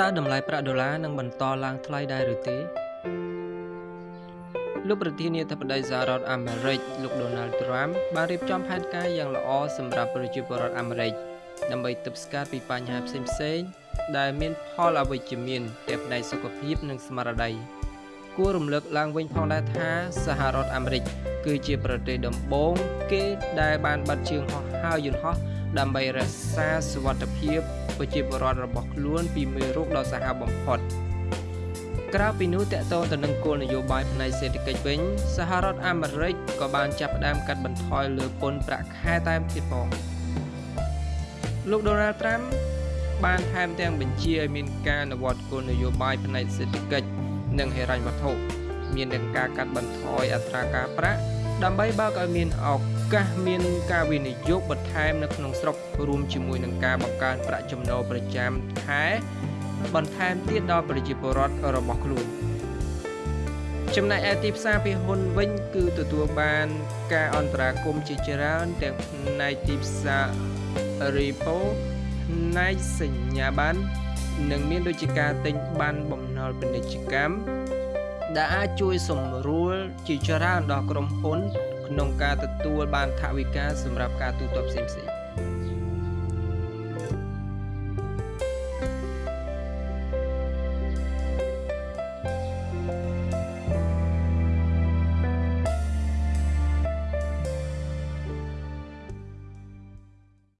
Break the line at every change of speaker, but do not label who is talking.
តើតម្លៃប្រាក់ដុល្លារនឹងបន្តឡើងថ្លៃដែរឬទេលោកប្រធានាធិបតីសហរដ្ឋអាមេរិកលោក Donald Trump បានរៀបចំផែនការយ៉ាងល្អសម្រាប់ប្រជាពលរដ្ឋអាមេរិកដើម្បីទប់ស្កាត់ពីបញ្ហាផ្សេងៗដែលមានផលអវិជ្ជមានទាំងផ្នែកសុខភាពនិងស្មារតីគួររំលឹកឡើងវិញផងដែរថាសហរដ្ឋអាមេរិកគឺជាប្រទេសដំបូងគេដែលបានបាត់ជើងហោះហើរយន្តហោះ ដើម្បីរក្សាសុវត្ថិភាពប្រជាពលរដ្ឋរបស់ខ្លួនពីមេរោគដ៏សាហាវបំផុតក្រៅពីនោះតកតងទៅនឹងគោលនយោបាយផ្នែកសេដ្ឋកិច្ចវិញសហរដ្ឋអាមេរិកក៏បានចាប់ផ្ដើមកាត់បន្ថយលើពន្ធប្រាក់ខែតែមទៀតផងលោក Donald Trump បានថែមទាំងបញ្ជាឲ្យមានការអនុវត្តគោលនយោបាយផ្នែកសេដ្ឋកិច្ចនិងហិរញ្ញវត្ថុមាននឹងការកាត់បន្ថយអត្រាការប្រាក់ដើម្បីបើកឲ្យមានឱ កាសមានការវិនិយោគបន្ថែមនៅក្នុងស្រុករួមជាមួយនឹងការបង្កើនប្រាក់ចំណូលប្រចាំខែបន្ថែមទៀតដល់ប្រជាពលរដ្ឋរបស់ខ្លួនចំណែកឯទីផ្សារពីហ៊ុនវិញ គឺទទួលបានការអន្តរាគមន៍ជាច្រើនទាំងផ្នែកទីផ្សារ repo ផ្នែកសញ្ញាបត្រនិងមានដូចជាការទិញបានបំណុលពាណិជ្ជកម្មដែលអាចជួយសម្រួលជាច្រើនដល់ក្រុមហ៊ុន ក្នុងការទទួលបានថវិកាសម្រាប់ការទូទាត់ផ្សេងៗ។